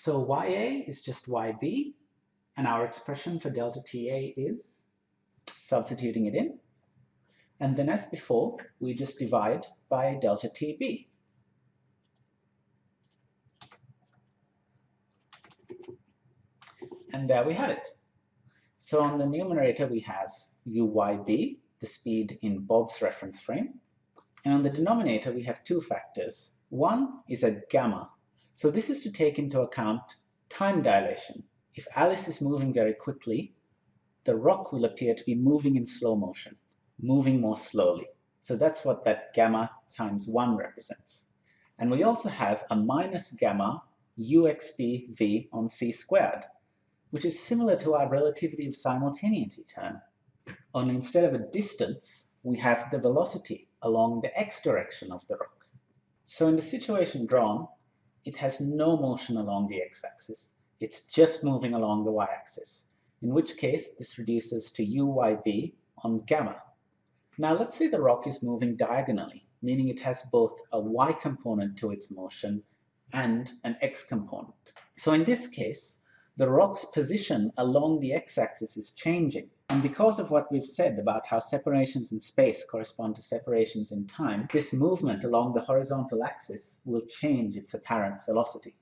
So YA is just YB, and our expression for delta TA is substituting it in. And then as before, we just divide by delta TB. And there we have it. So on the numerator, we have UYB, the speed in Bob's reference frame. And on the denominator, we have two factors. One is a gamma. So this is to take into account time dilation. If Alice is moving very quickly, the rock will appear to be moving in slow motion, moving more slowly. So that's what that gamma times 1 represents. And we also have a minus gamma uxb on c squared, which is similar to our relativity of simultaneity term. Only instead of a distance, we have the velocity along the x direction of the rock. So in the situation drawn, it has no motion along the x-axis. It's just moving along the y-axis, in which case this reduces to uyb on gamma. Now let's say the rock is moving diagonally, meaning it has both a y component to its motion and an x component. So in this case, the rock's position along the x-axis is changing. And because of what we've said about how separations in space correspond to separations in time, this movement along the horizontal axis will change its apparent velocity.